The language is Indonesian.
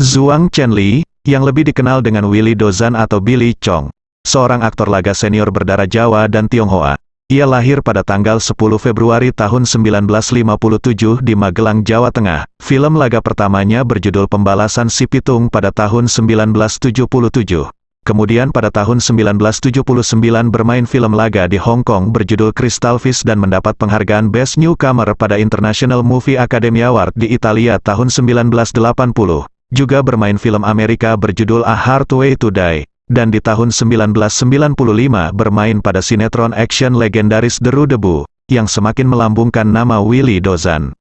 Zhuang Chenli, yang lebih dikenal dengan Willy Dozan atau Billy Chong, seorang aktor laga senior berdarah Jawa dan Tionghoa. Ia lahir pada tanggal 10 Februari tahun 1957 di Magelang, Jawa Tengah. Film laga pertamanya berjudul Pembalasan Si Pitung pada tahun 1977. Kemudian pada tahun 1979 bermain film laga di Hong Kong berjudul Crystal Fish dan mendapat penghargaan Best Newcomer pada International Movie Academy Award di Italia tahun 1980. Juga bermain film Amerika berjudul A Hard Way to Die dan di tahun 1995 bermain pada sinetron action legendaris Deru Debu, yang semakin melambungkan nama Willy Dozan.